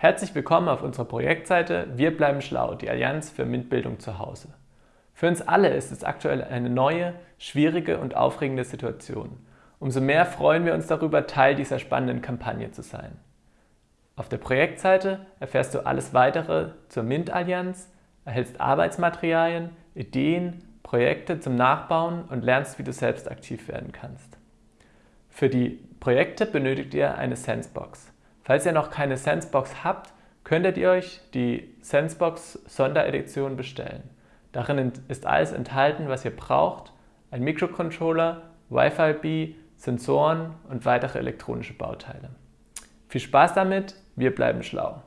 Herzlich willkommen auf unserer Projektseite Wir bleiben schlau, die Allianz für MINT-Bildung zu Hause. Für uns alle ist es aktuell eine neue, schwierige und aufregende Situation. Umso mehr freuen wir uns darüber, Teil dieser spannenden Kampagne zu sein. Auf der Projektseite erfährst du alles weitere zur MINT-Allianz, erhältst Arbeitsmaterialien, Ideen, Projekte zum Nachbauen und lernst, wie du selbst aktiv werden kannst. Für die Projekte benötigt ihr eine Sensebox. Falls ihr noch keine Sensebox habt, könntet ihr euch die Sensebox Sonderedition bestellen. Darin ist alles enthalten, was ihr braucht, ein Mikrocontroller, Wi-Fi-B, Sensoren und weitere elektronische Bauteile. Viel Spaß damit, wir bleiben schlau.